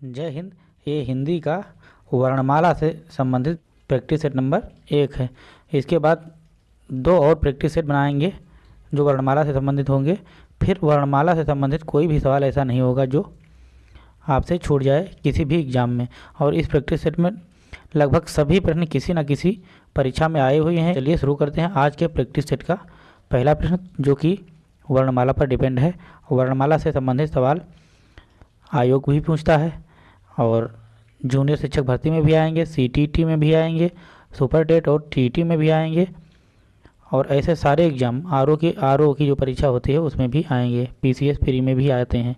जय हिंद। ये हिंदी का वर्णमाला से संबंधित प्रैक्टिस सेट नंबर एक है। इसके बाद दो और प्रैक्टिस सेट बनाएँगे जो वर्णमाला से संबंधित होंगे। फिर वर्णमाला से संबंधित कोई भी सवाल ऐसा नहीं होगा जो आपसे छूट जाए किसी भी एग्ज़ाम में। और इस प्रैक्टिस सेट में लगभग सभी प्रश्न किसी न किसी परीक्षा में आए हुए हैं। चलिए शुरू करते हैं आज के प्रैक्टिस सेट का पहला प्रश्न, जो कि वर्णमाला पर डिपेंड है। वर्णमाला से संबंधित सवाल आयोग भी पूछता है। और जूनियर शिक्षक भर्ती में भी आएँगे सी में भी आएँगे, सुपर टेट और टी में भी आएँगे और ऐसे सारे एग्ज़ाम आर की आर की जो परीक्षा होती है उसमें भी आएँगे पी सी एस फ्री में भी आते हैं।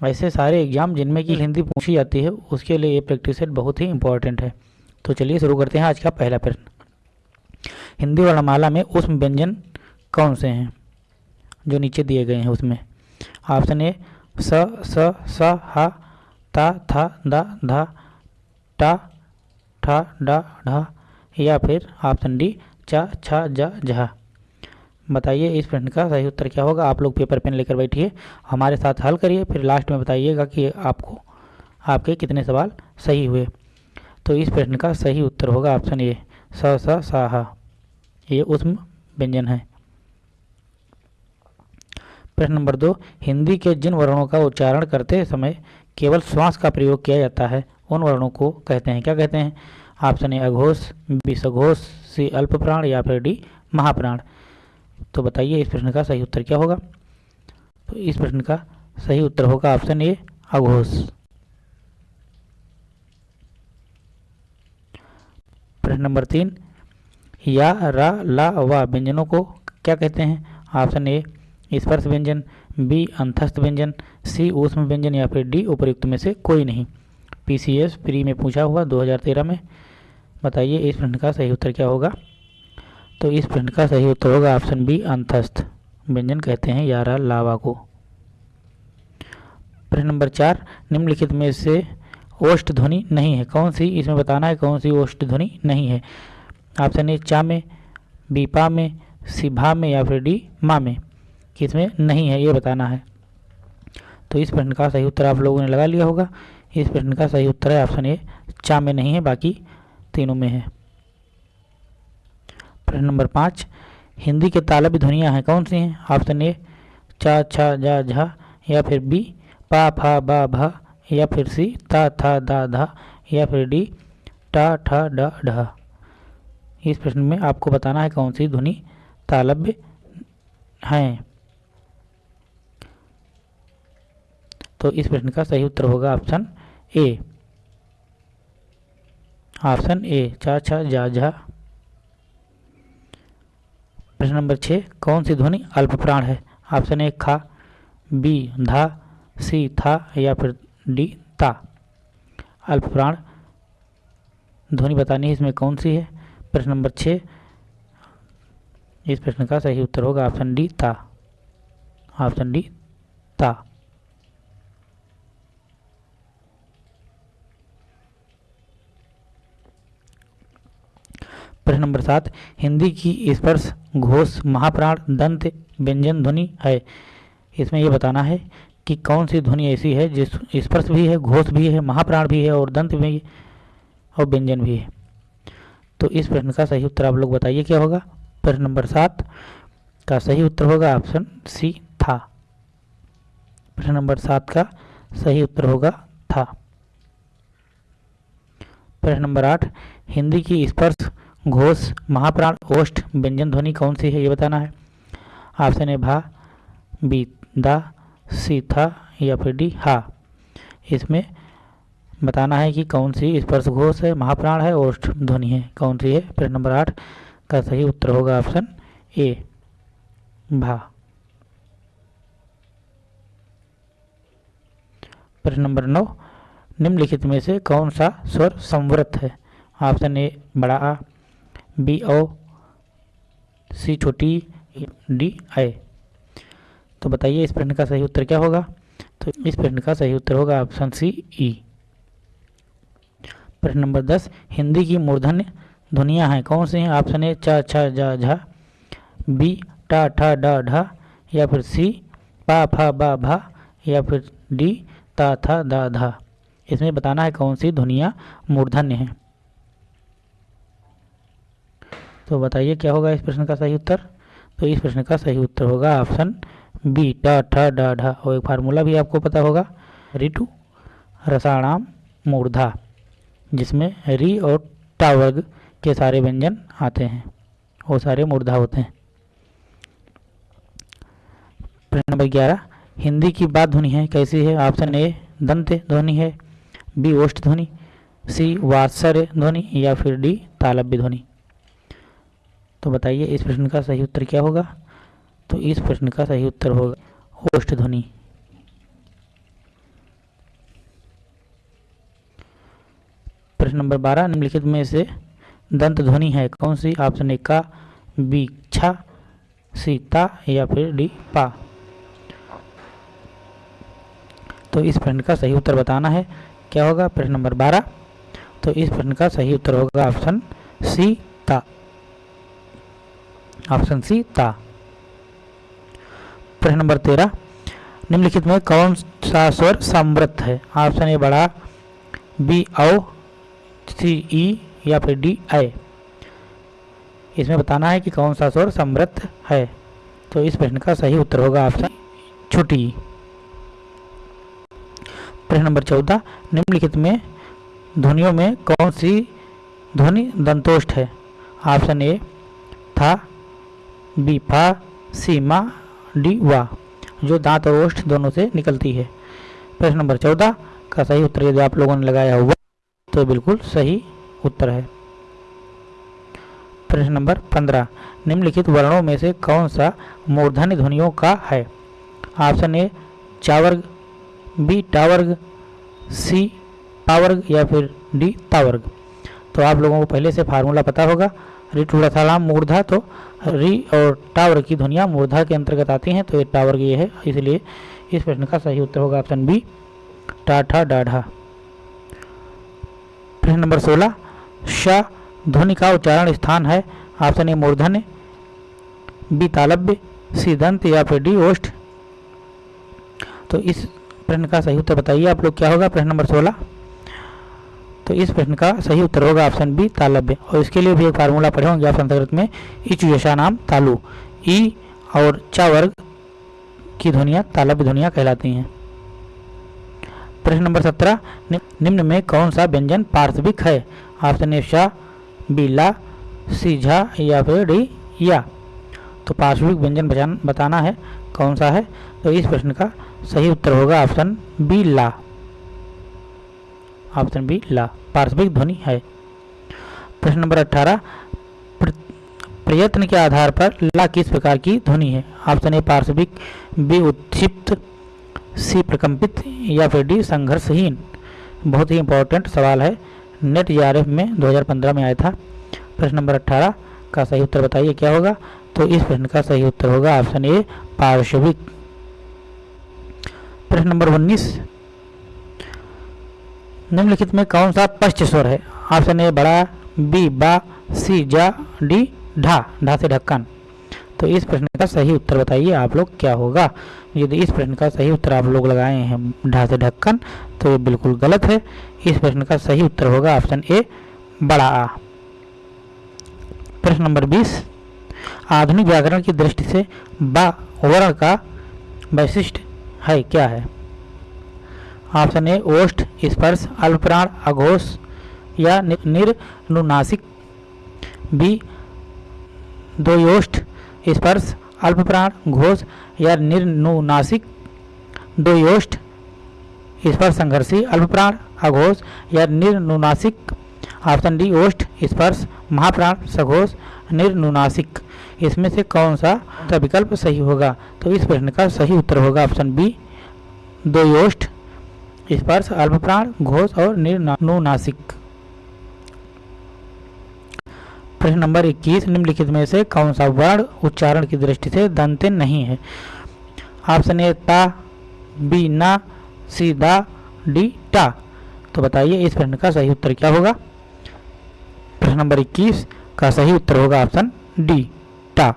ऐसे सारे एग्ज़ाम जिनमें कि हिंदी पूछी जाती है, उसके लिए ये प्रैक्टिस सेट बहुत ही इंपॉर्टेंट है। तो चलिए शुरू करते हैं आज का पहला प्रश्न। हिंदी वर्णमाला में उष्म व्यंजन कौन से हैं? जो नीचे दिए गए हैं उसमें। ऑप्शन ए, स स स, हा ता था दा, धा, टा, ठा, डा, ढा, या फिर ऑप्शन डी, चा, छा, जा, झा। बताइए इस प्रश्न का सही उत्तर क्या होगा? आप लोग पेपर पेन लेकर बैठिए, हमारे साथ हल करिए, फिर लास्ट में बताइएगा कि आपको, आपके कितने सवाल सही हुए। तो इस प्रश्न का सही उत्तर होगा ऑप्शन ए, स स, सा, हा। ये उष्म व्यंजन है। प्रश्न नंबर दो, हिंदी के जिन वर्णों का उच्चारण करते समय केवल श्वास का प्रयोग किया जाता है। उन वर्णों को कहते हैं। क्या कहते हैं? ऑप्शन ए अघोष बी सघोष सी अल्प प्राण या फिर डी महाप्राण। तो बताइए, इस प्रश्न का सही उत्तर क्या होगा? तो इस प्रश्न का सही उत्तर होगा ऑप्शन ए अघोष। प्रश्न नंबर तीन, या, रा, ला व्यंजनों को क्या कहते हैं? ऑप्शन ए स्पर्श व्यंजन। बी, अंतस्थ व्यंजन, सी, ऊष्म व्यंजन या फिर डी उपयुक्त में से कोई नहीं। पीसीएस प्री में पूछा हुआ 2013 में। बताइए, इस प्रश्न का सही उत्तर क्या होगा? तो इस प्रश्न का सही उत्तर होगा ऑप्शन बी, अंतस्थ व्यंजन कहते हैं यारा लावा को। प्रश्न नंबर चार, निम्नलिखित में से ओष्ठ ध्वनि नहीं है। कौन सी? इसमें बताना है कौन सी ओष्ठ ध्वनि नहीं है। ऑप्शन ए, चा में, बी, पा में, सी, भा में या फिर डी, मा में। किसमें नहीं है, ये बताना है। तो इस प्रश्न का सही उत्तर आप लोगों ने लगा लिया होगा। इस प्रश्न का सही उत्तर है, ऑप्शन ए, चा में नहीं है, बाकी तीनों में है। प्रश्न नंबर पाँच, हिंदी के तालब्य ध्वनियाँ हैं, कौन सी हैं? ऑप्शन ए, चा छा जा, झा, या फिर बी, पा, फा, बा, भा, या फिर सी, ता, था, दा, धा, या फिर डी, टा, ठा, डा, ढा। इस प्रश्न में आपको बताना है कौन सी ध्वनि तालब्य हैं। तो इस प्रश्न का सही उत्तर होगा ऑप्शन ए। ऑप्शन ए चा छा, जा झा प्रश्न नंबर छः, कौन सी ध्वनि अल्प प्राण है? ऑप्शन ए, खा, बी, धा, सी, था, या फिर डी, ता। अल्प प्राण ध्वनि बतानी है, इसमें कौन सी है? प्रश्न नंबर छः, इस प्रश्न का सही उत्तर होगा ऑप्शन डी, ता। ऑप्शन डी, ता। प्रश्न नंबर सात, हिंदी की स्पर्श घोष महाप्राण दंत व्यंजन ध्वनि है। इसमें यह बताना है कि कौन सी ध्वनि ऐसी है जिस स्पर्श भी है, घोष भी है, महाप्राण भी है और दंत भी और व्यंजन भी है। तो इस प्रश्न का सही उत्तर आप लोग बताइए क्या होगा? प्रश्न नंबर सात का सही उत्तर होगा ऑप्शन सी, था। प्रश्न नंबर सात का सही उत्तर होगा, था। प्रश्न नंबर आठ, हिंदी की स्पर्श घोष, महाप्राण, ओष्ठ, व्यंजन ध्वनि कौन सी है, ये बताना है। ऑप्शन ए भा, बी, दा, सी, था, या फिर डी, हा। इसमें बताना है कि कौन सी स्पर्श घोष है, महाप्राण है, ओष्ठ ध्वनि है। कौन सी है? प्रश्न नंबर आठ का सही उत्तर होगा ऑप्शन ए, भा। प्रश्न नंबर नौ, निम्नलिखित में से कौन सा स्वर संवृत है? ऑप्शन ए, बड़ा आ। बी ओ, सी छोटी, डी आई। तो बताइए, इस प्रश्न का सही उत्तर क्या होगा? तो इस प्रश्न का सही उत्तर होगा ऑप्शन सी ई। प्रश्न नंबर दस, हिंदी की मूर्धन्य ध्वनियाँ हैं। कौन सी हैं? ऑप्शन ए, चा छा जा, झा। बी, टा, ठा, डा, ढा। या फिर सी, पा, फा, बा, भा। या फिर डी, ता, था, दा, धा। इसमें बताना है कौन सी ध्वनियाँ मूर्धन्य हैं। तो बताइए क्या होगा इस प्रश्न का सही उत्तर? तो इस प्रश्न का सही उत्तर होगा ऑप्शन बी ट ठ, ड, ढ, और एक फार्मूला भी आपको पता होगा। रिटू रसाणाम मूर्धा, जिसमें री और टा वर्ग के सारे व्यंजन आते हैं। वो सारे मूर्धा होते हैं। प्रश्न नंबर ग्यारह, हिंदी की बात ध्वनि है, कैसी है? ऑप्शन ए दंत ध्वनि है बी ओष्ठ ध्वनि सी वात्सर्य ध्वनि, या फिर डी तालब्य ध्वनि। तो बताइए, इस प्रश्न का सही उत्तर क्या होगा? तो इस प्रश्न का सही उत्तर होगा ओष्ठ ध्वनि। प्रश्न नंबर बारह, निम्नलिखित में से दंत ध्वनि है, कौन सी? ऑप्शन ए, का, बी छा सी, ता, या फिर डी, पा। तो इस प्रश्न का सही उत्तर बताना है। क्या होगा? प्रश्न नंबर बारह तो इस प्रश्न का सही उत्तर होगा ऑप्शन सी ऑप्शन सी ता। प्रश्न नंबर तेरह, निम्नलिखित में कौन सा स्वर समृद्ध है? ऑप्शन ए बड़ा, बी औ, सी ई या फिर डी आई इसमें बताना है कि कौन सा स्वर समृद्ध है। तो इस प्रश्न का सही उत्तर होगा ऑप्शन छोटी प्रश्न नंबर चौदह, निम्नलिखित में ध्वनियों में कौन सी ध्वनि दंतोष्ठ है? ऑप्शन ए, था बी फा सी मा डी वा जो दांत और ओष्ठ दोनों से निकलती है। प्रश्न नंबर चौदह, का सही उत्तर यदि आप लोगों ने लगाया हुआ तो बिल्कुल सही उत्तर है। प्रश्न नंबर पंद्रह, निम्नलिखित वर्णों में से कौन सा मूर्धन्य ध्वनियों का है? ऑप्शन ए, चावर्ग, बी, टावर्ग, सी, पावर्ग या फिर डी, तावर्ग। तो आप लोगों को पहले से फार्मूला पता होगा। री टूड़ा मूर्धा तो री और टावर की ध्वनिया मूर्धा के अंतर्गत आती हैं तो ये टावर्ग ये है, इसलिए इस प्रश्न का सही उत्तर होगा ऑप्शन बी, टाठा डाढ़ा। प्रश्न नंबर सोलह, श ध्वनि का उच्चारण स्थान है, ऑप्शन ए मूर्धन्य, बी तालब्य सी दंत या फिर डी ओष्ठ। तो इस प्रश्न का सही उत्तर बताइए आप लोग, क्या होगा प्रश्न नंबर सोलह? तो इस प्रश्न का सही उत्तर होगा ऑप्शन बी तालब्य और इसके लिए भी एक फार्मूला पढ़े होंगे आप संस्कृत में इच यशा नाम तालु। ई और चा वर्ग की ध्वनिया तालब्य ध्वनिया कहलाती हैं। प्रश्न नंबर सत्रह निम्न में कौन सा व्यंजन पार्श्विक है? ऑप्शन ए शाह बी, ला, सी, झा या फिर डी, या। तो पार्श्विक व्यंजन बताना है कौन सा है? तो इस प्रश्न का सही उत्तर होगा ऑप्शन बी, ला। ऑप्शन बी ला। पार्श्विक ध्वनि है। प्रश्न नंबर अठारह प्रयत्न के आधार पर ला किस प्रकार की ध्वनि है? ऑप्शन ए पार्श्विक बी उत्क्षिप्त सी, प्रकंपित, या फिर डी, संघर्षहीन। बहुत ही इंपॉर्टेंट सवाल है। नेट जी में 2015 में आया था। प्रश्न नंबर 18 का सही उत्तर बताइए, क्या होगा? तो इस प्रश्न का सही उत्तर होगा ऑप्शन ए पार्श्विक प्रश्न नंबर 19 निम्नलिखित में कौन सा पश्च स्वर है? ऑप्शन ए, बड़ा, बी, बा, सी, जा, डी, ढा ढा से ढक्कन। तो इस प्रश्न का सही उत्तर बताइए आप लोग, क्या होगा? यदि इस प्रश्न का सही उत्तर आप लोग लगाए हैं ढा से ढक्कन तो ये बिल्कुल गलत है। इस प्रश्न का सही उत्तर होगा ऑप्शन ए, बड़ा। आ प्रश्न नंबर 20 आधुनिक व्याकरण की दृष्टि से बा वर्ण का वैशिष्ट है, क्या है? ऑप्शन ए ओष्ठ, स्पर्श, अल्पप्राण, अघोष या निर्नुनासिक, बी दो स्पर्श, अल्पप्राण, घोष या निर्नुनासिक दो स्पर्श संघर्षी, अल्पप्राण, अघोष या निर्नुनासिक, ऑप्शन डी, ओष्ठ, स्पर्श, महाप्राण, सघोष, निर्नुनासिक। इसमें से कौन सा विकल्प सही होगा? तो इस प्रश्न का सही उत्तर होगा ऑप्शन बी दो योष्ठ स्पर्श, अल्पप्राण, घोष और निर्नुनासिक। प्रश्न नंबर 21 निम्नलिखित में से कौन सा वर्ण उच्चारण की दृष्टि से दंते नहीं है? ऑप्शन ए, ता, बी, ना, सी, दा, डी, टा। तो बताइए इस प्रश्न का सही उत्तर क्या होगा? प्रश्न नंबर 21 का सही उत्तर होगा ऑप्शन डी, टा।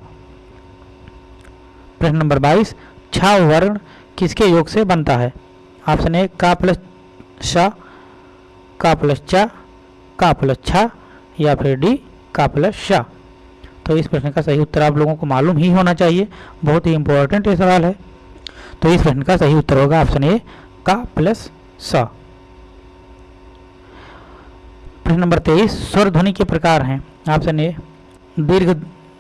प्रश्न नंबर 22 छा वर्ण किसके योग से बनता है? ऑप्शन ए का प्लस श का प्लस चा का प्लस छा या फिर डी का प्लस शाह तो इस प्रश्न का सही उत्तर आप लोगों को मालूम ही होना चाहिए। बहुत ही इंपॉर्टेंट ये सवाल है। तो इस प्रश्न का सही उत्तर होगा ऑप्शन ए का प्लस स प्रश्न नंबर तेईस, स्वर ध्वनि के प्रकार हैं। ऑप्शन ए दीर्घ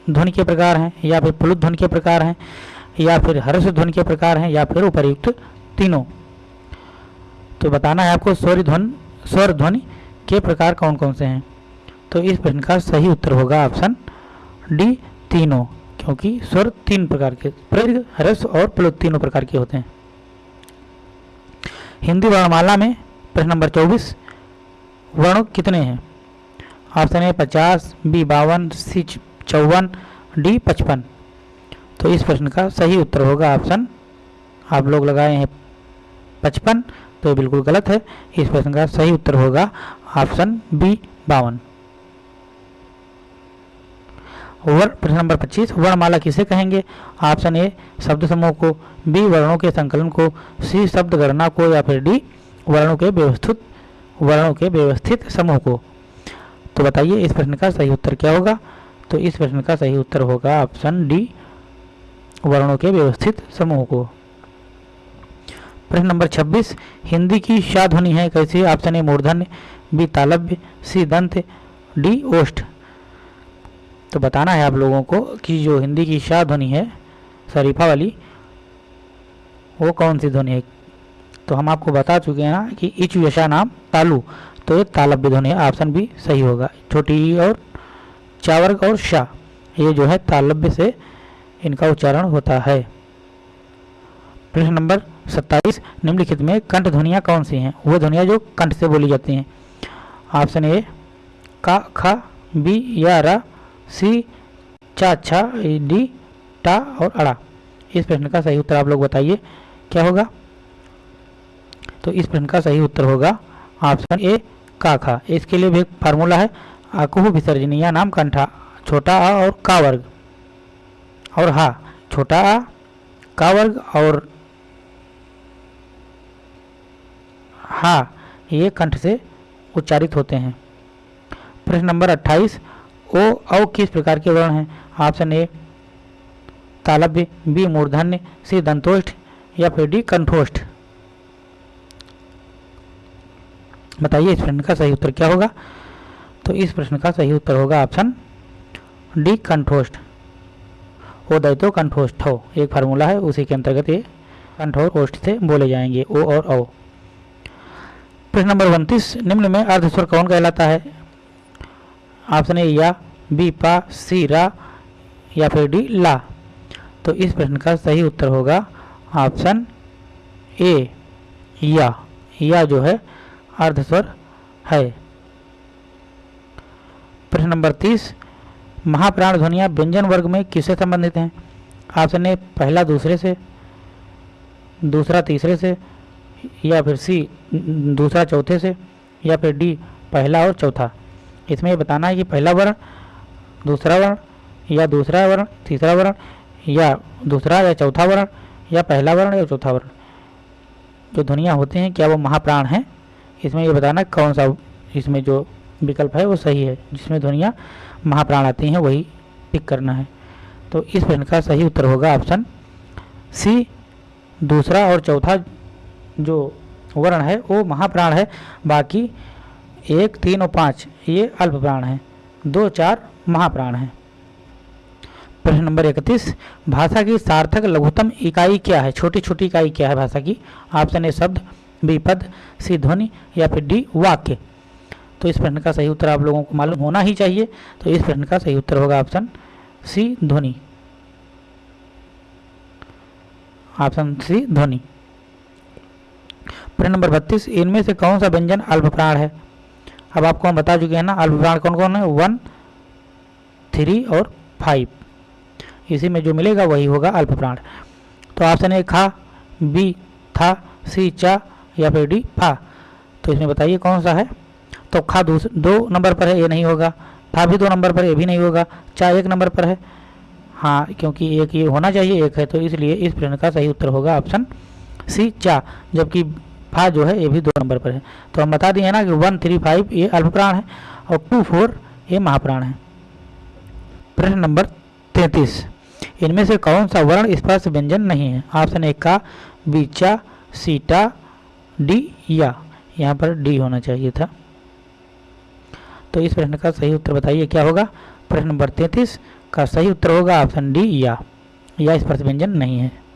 ध्वनि के प्रकार हैं, या फिर प्लुत ध्वनि के प्रकार हैं, या फिर हर्ष ध्वनि के प्रकार हैं, या फिर उपरयुक्त तीनों। तो बताना है आपको स्वर ध्वन, स्वर ध्वनि के प्रकार कौन कौन से हैं? तो इस प्रश्न का सही उत्तर होगा ऑप्शन डी, तीनों, क्योंकि स्वर तीन प्रकार के प्रदीर्घ ह्रस्व और प्लुत तीनों प्रकार के होते हैं। हिंदी वर्णमाला में प्रश्न नंबर चौबीस, वर्ण कितने हैं? ऑप्शन ए, पचास, बी, बावन, सी चौवन, डी, पचपन। तो इस प्रश्न का सही उत्तर होगा ऑप्शन, आप लोग लगाए हैं पचपन तो बिल्कुल गलत है। इस प्रश्न का सही उत्तर होगा ऑप्शन बी, बावन। वर्ण, प्रश्न नंबर 25 वर्णमाला किसे कहेंगे? ऑप्शन ए, शब्द समूह को, बी, वर्णों के संकलन को, सी, शब्द गणना को, या फिर डी, वर्णों के व्यवस्थित, वर्णों के व्यवस्थित समूह को। तो बताइए इस प्रश्न का सही उत्तर क्या होगा? तो इस प्रश्न का सही उत्तर होगा ऑप्शन डी, वर्णों के व्यवस्थित समूह को। प्रश्न नंबर 26 हिंदी की शाह ध्वनि है कैसी? ऑप्शन ए, मूर्धन्य, बी, तालव्य, सी, दंत, डी, ओष्ठ। तो बताना है आप लोगों को कि जो हिंदी की शाह ध्वनि है शरीफा वाली वो कौन सी ध्वनि है? तो हम आपको बता चुके हैं ना कि इच यशा नाम तालु तो ये तालव्य ध्वनि है, ऑप्शन बी सही होगा। छोटी और चावर्ग और शाह ये जो है तालव्य से इनका उच्चारण होता है। प्रश्न नंबर सत्ताईस निम्नलिखित में कंठ ध्वनियाँ कौन सी हैं? वो ध्वनियाँ जो कंठ से बोली जाती हैं। ऑप्शन ए, का, खा, बी, या, रा, सी, चा, छा डी, टा और अड़ा। इस प्रश्न का सही उत्तर आप लोग बताइए, क्या होगा? तो इस प्रश्न का सही उत्तर होगा ऑप्शन ए, का, खा। इसके लिए भी एक फार्मूला है, आकुह विसर्जनीय नाम कंठा, छोटा आ और का वर्ग। और हा, छोटा आ, का वर्ग और हा, ये कंठ से उच्चारित होते हैं। प्रश्न नंबर 28 ओ, औ किस प्रकार के वर्ण हैं? ऑप्शन ए तालव्य बी मूर्धन्य सी दंतोष्ठ या फिर डी कंठोष्ठ बताइए इस प्रश्न का सही उत्तर क्या होगा? तो इस प्रश्न का सही उत्तर होगा ऑप्शन डी कंठोष्ठ ओ दैतो कंठोष्ठ हो एक फार्मूला है, उसी के अंतर्गत ये कंठ और ओष्ठ से बोले जाएँगे, ओ और औ। प्रश्न नंबर उनतीस, निम्न में अर्धस्वर कौन कहलाता है? ऑप्शन ए या बी पा सी रा, या फिर डी ला। तो इस प्रश्न का सही उत्तर होगा ऑप्शन ए या। या जो है, अर्धस्वर है। प्रश्न नंबर तीस, महाप्राण ध्वनिया व्यंजन वर्ग में किससे संबंधित हैं? ऑप्शन ए पहला दूसरे से, दूसरा तीसरे से या फिर सी, दूसरा चौथे से, या फिर डी, पहला और चौथा। इसमें ये बताना है कि पहला वर्ण, दूसरा वर्ण, या दूसरा वर्ण, तीसरा वर्ण, या दूसरा या चौथा वर्ण, या पहला वर्ण या चौथा वर्ण। जो ध्वनियाँ होती हैं, क्या वो महाप्राण हैं? इसमें ये बताना कौन सा इसमें जो विकल्प है, वो सही है। जिसमें ध्वनियाँ महाप्राण आती हैं, वही टिक करना है। तो इस प्रश्न का सही उत्तर होगा ऑप्शन सी दूसरा और चौथा जो वर्ण है, वो महाप्राण है। बाकी एक, तीन और पाँच, ये अल्प प्राण है। दो, चार महाप्राण है। प्रश्न नंबर इकतीस, भाषा की सार्थक लघुत्तम इकाई क्या है? छोटी छोटी इकाई क्या है भाषा की? ऑप्शन ए शब्द, बी पद, सी ध्वनि, या फिर डी वाक्य। तो इस प्रश्न का सही उत्तर आप लोगों को मालूम होना ही चाहिए। तो इस प्रश्न का सही उत्तर होगा ऑप्शन सी ध्वनि। ऑप्शन सी ध्वनि। प्रश्न नंबर बत्तीस, इनमें से कौन सा व्यंजन अल्प प्राण है? अब आपको हम बता चुके हैं ना अल्प प्राण कौन कौन है? वन, थ्री और फाइव। इसी में जो मिलेगा वही होगा अल्प प्राण तो ऑप्शन ए खा, बी था, सी चा, या फिर डी फा। तो इसमें बताइए कौन सा है? तो खा दो नंबर पर है, ये नहीं होगा। था भी दो नंबर पर ये भी नहीं होगा। चा एक नंबर पर है। हाँ क्योंकि एक ये होना चाहिए, एक है तो इसलिए इस प्रश्न का सही उत्तर होगा ऑप्शन सी चा, जबकि फा जो है, ये भी दो नंबर पर है। तो हम बता दिए ना कि वन थ्री फाइव ये अल्पप्राण है और टू फोर ये महाप्राण है। प्रश्न नंबर तैतीस। इनमें से कौन सा वर्ण स्पर्श व्यंजन नहीं है? ऑप्शन एक का बीचा सीटा, डी, या। यहाँ पर डी होना चाहिए था। तो इस प्रश्न का सही उत्तर बताइए, क्या होगा? प्रश्न नंबर तैतीस का सही उत्तर होगा, ऑप्शन डी, या। या स्पर्श व्यंजन नहीं है।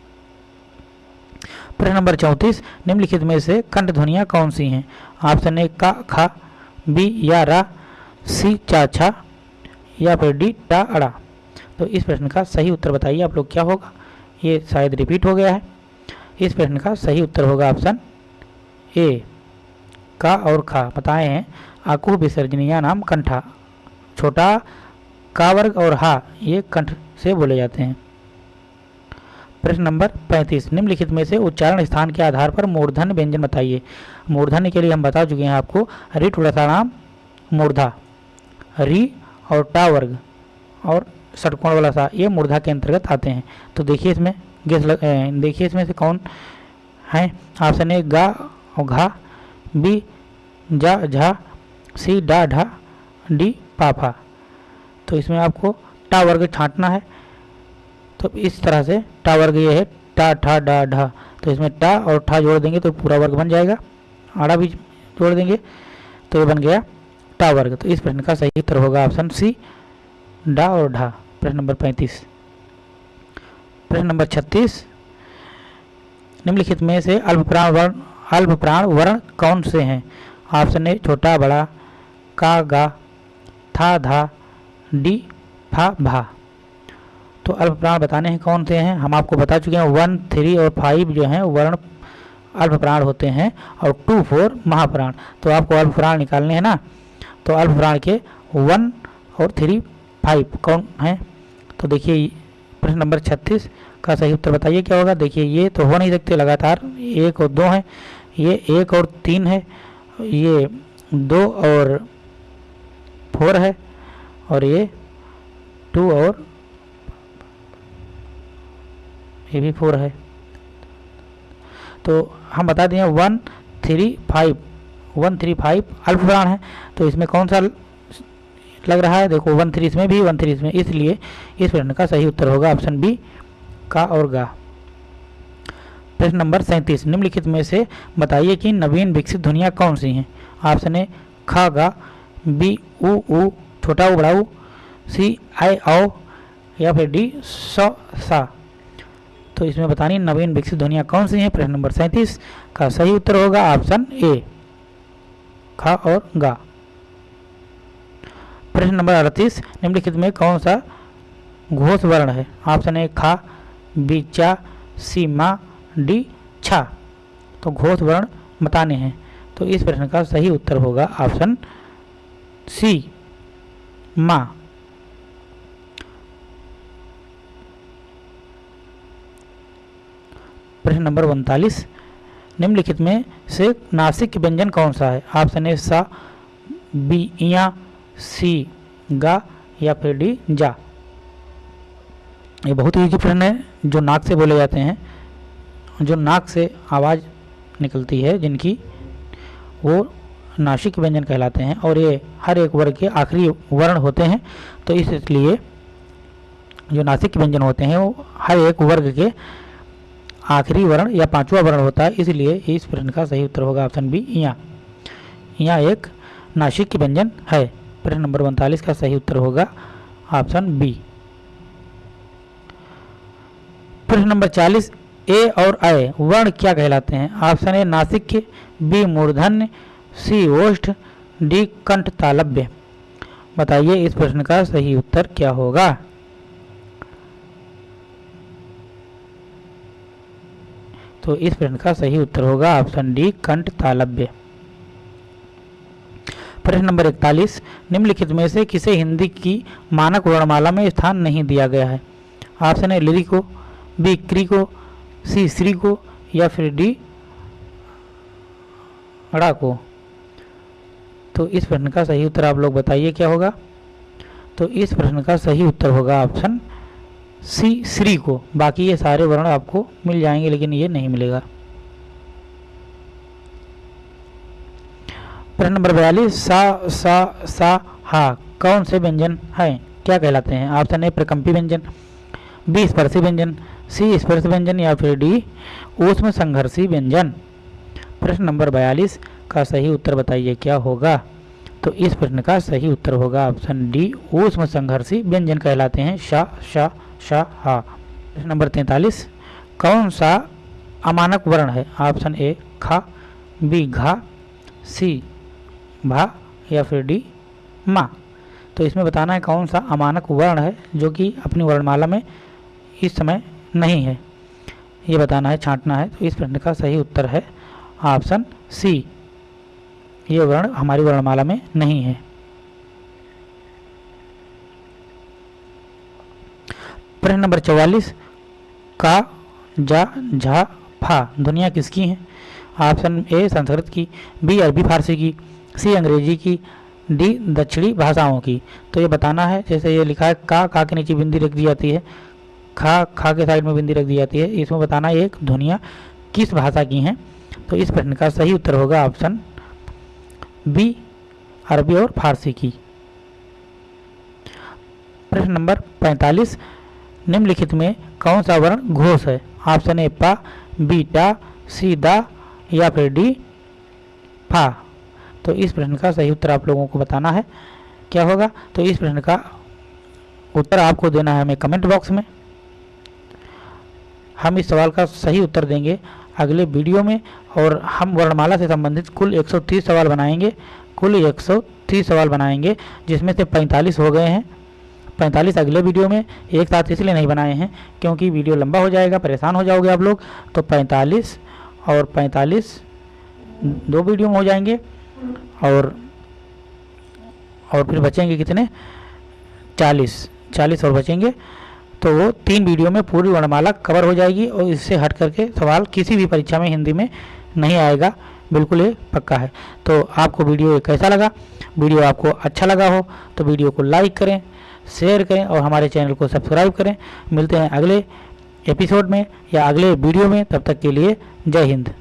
प्रश्न नंबर चौंतीस, निम्नलिखित में से कंठ ध्वनिया कौन सी हैं? ऑप्शन ए, का, खा, बी, या, रा, सी, चा, छा, या फिर डी, टा, अड़ा। तो इस प्रश्न का सही उत्तर बताइए आप लोग, क्या होगा? ये शायद रिपीट हो गया है। इस प्रश्न का सही उत्तर होगा ऑप्शन ए, का और खा। बताए हैं आकु विसर्जनिया नाम कंठा। छोटा, का वर्ग और हा, ये कंठ से बोले जाते हैं। प्रश्न नंबर 35 निम्नलिखित में से उच्चारण स्थान के आधार पर मूर्धन व्यंजन बताइए। मूर्धन के लिए हम बता चुके हैं आपको, री टुड़सा नाम मूर्धा, री और टा वर्ग और षटकोण वाला सा, ये मूर्धा के अंतर्गत आते हैं। तो देखिए इसमें, गेस देखिए इसमें से कौन है? ऑप्शन ए, गा और घा, बी, जा, झा, सी, डा, ढा, डी पाफा तो इसमें आपको टा वर्ग छांटना है तो इस तरह से टा वर्ग ये है, टा, ठा, डा, ढा। तो इसमें टा और ठा जोड़ देंगे तो पूरा वर्ग बन जाएगा। आड़ा भी जोड़ देंगे तो ये बन गया टा वर्ग। तो इस प्रश्न का सही उत्तर होगा ऑप्शन सी, डा और ढा। प्रश्न नंबर पैंतीस। प्रश्न नंबर छत्तीस। निम्नलिखित में से अल्पप्राण वर्ण अल्पप्राण वर्ण कौन से हैं? ऑप्शन ए, छोटा, बड़ा, का, गा, था, धा, डी, फा, भा। तो अल्प प्राण बताने हैं कौन से हैं? हम आपको बता चुके हैं, वन, थ्री और फाइव जो हैं, वर्ण अल्प प्राण होते हैं और टू, फोर महाप्राण। तो आपको अल्प प्राण निकालने हैं ना? तो अल्प प्राण के वन और थ्री, फाइव कौन हैं? तो देखिए, प्रश्न नंबर छत्तीस का सही उत्तर बताइए, क्या होगा? देखिए, ये तो हो नहीं सकते लगातार। एक और दो हैं। ये एक और तीन है। ये दो और फोर है। और ये टू और ये भी फोर है। तो हम बता दें one three five one three five अल्प प्राण है। तो इसमें कौन सा लग रहा है? देखो वन थ्री इसमें भी वन थ्री इसमें। इसलिए इस प्रश्न का सही उत्तर होगा ऑप्शन बी का और गा। प्रश्न नंबर सैंतीस। निम्नलिखित में से बताइए कि नवीन विकसित ध्वनिया कौन सी हैं? ऑप्शन ए खा, गा बी उ उ, छोटा, उ, बड़ा सी आई आओ या फिर डी स, सा। तो इसमें बतानी नवीन विकसित ध्वनिया कौन सी हैं? प्रश्न नंबर सैंतीस। का सही उत्तर होगा ऑप्शन ए, खा और गा। प्रश्न नंबर अड़तीस, निम्नलिखित में कौन सा घोष वर्ण है? ऑप्शन ए, खा, बी, चा, सी, मा, डी, छा। तो घोष वर्ण बताने हैं। तो इस प्रश्न का सही उत्तर होगा ऑप्शन सी, मा। प्रश्न नंबर उनतालीस। निम्नलिखित में से नासिक व्यंजन कौन सा है? ऑप्शन ए, सा, बी या सी, गा, या फिर डी, जा। ये बहुत ईजी प्रश्न है, जो नाक से बोले जाते हैं। जो नाक से आवाज़ निकलती है, जिनकी, वो नासिक व्यंजन कहलाते हैं, और ये हर एक वर्ग के आखिरी वर्ण होते हैं तो इसलिए जो नासिक व्यंजन होते हैं, वो हर एक वर्ग के आखिरी वर्ण या पांचवा वर्ण होता है, इसलिए इस प्रश्न का सही उत्तर होगा ऑप्शन बी, यहाँ। यहाँ एक नासिक व्यंजन है। प्रश्न नंबर उनतालीस का सही उत्तर होगा ऑप्शन बी। प्रश्न नंबर चालीस, ए और अय वर्ण क्या कहलाते हैं? ऑप्शन ए, नासिक, बी, मूर्धन्य, सी, ओष्ठ, डी, कंठ तालब्य बताइए इस प्रश्न का सही उत्तर क्या होगा? तो इस प्रश्न का सही उत्तर होगा ऑप्शन डी, कंठ तालब्य प्रश्न नंबर इकतालीस, निम्नलिखित में से किसे हिंदी की मानक वर्णमाला में स्थान नहीं दिया गया है? ऑप्शन ए लिरी को बी क्री को सी श्री को या फिर डी अड़ा को तो इस प्रश्न का सही उत्तर आप लोग बताइए क्या होगा? तो इस प्रश्न का सही उत्तर होगा ऑप्शन सी, श्री को। बाकी ये सारे वर्ण आपको मिल जाएँगे, लेकिन ये नहीं मिलेगा। प्रश्न नंबर बयालीस, सा सा सा, हा, कौन से व्यंजन हैं? क्या कहलाते हैं? ऑप्शन ए, प्रकंपी व्यंजन, बी, स्पर्शी व्यंजन, सी, स्पर्श व्यंजन, या फिर डी, ऊष्म संघर्षी व्यंजन। प्रश्न नंबर बयालीस का सही उत्तर बताइए, क्या होगा? तो इस प्रश्न का सही उत्तर होगा, ऑप्शन डी, ऊष्म संघर्षी व्यंजन कहलाते हैं, शा शा शा हा। प्रश्न नंबर तैंतालीस। कौन सा अमानक वर्ण है? ऑप्शन ए, खा, बी, घा, सी, भा, या फिर डी, मा। तो इसमें बताना है कौन सा अमानक वर्ण है, जो कि अपनी वर्णमाला में इस समय नहीं है। ये बताना है, छांटना है तो इस प्रश्न का सही उत्तर है ऑप्शन सी। ये वर्ण हमारी वर्णमाला में नहीं है। प्रश्न नंबर चौवालीस, का, जा, झा, फा ध्वनिया किसकी हैं? ऑप्शन ए संस्कृत की बी अरबी, फारसी की सी अंग्रेज़ी की डी दक्षिणी भाषाओं की। तो ये बताना है, जैसे ये लिखा है, का का के नीचे बिंदी रख दी जाती है, खा खा के साइड में बिंदी रख दी जाती है, इसमें बताना एक ध्वनिया किस भाषा की हैं? तो इस प्रश्न का सही उत्तर होगा ऑप्शन बी अरबी और फारसी की। प्रश्न नंबर 45 निम्नलिखित में कौन सा वर्ण घोष है? ऑप्शन ए, पा, बी टा सी, दा, या फिर डी, फा। तो इस प्रश्न का सही उत्तर आप लोगों को बताना है। क्या होगा? तो इस प्रश्न का उत्तर आपको देना है हमें कमेंट बॉक्स में। हम इस सवाल का सही उत्तर देंगे अगले वीडियो में और हम वर्णमाला से संबंधित कुल 130 सवाल बनाएँगे। कुल 130 सवाल बनाएँगे, जिसमें से 45 हो गए हैं। 45 अगले वीडियो में एक साथ इसलिए नहीं बनाए हैं क्योंकि वीडियो लंबा हो जाएगा, परेशान हो जाओगे आप लोग। तो 45 और 45 दो वीडियो में हो जाएँगे और और फिर बचेंगे कितने? 40 40 और बचेंगे। तो वो तीन वीडियो में पूरी वर्णमाला कवर हो जाएगी और इससे हट करके सवाल किसी भी परीक्षा में हिंदी में नहीं आएगा। बिल्कुल ये पक्का है। तो आपको वीडियो कैसा लगा? वीडियो आपको अच्छा लगा हो तो वीडियो को लाइक करें। शेयर करें और हमारे चैनल को सब्सक्राइब करें। मिलते हैं अगले एपिसोड में या अगले वीडियो में। तब तक के लिए जय हिंद।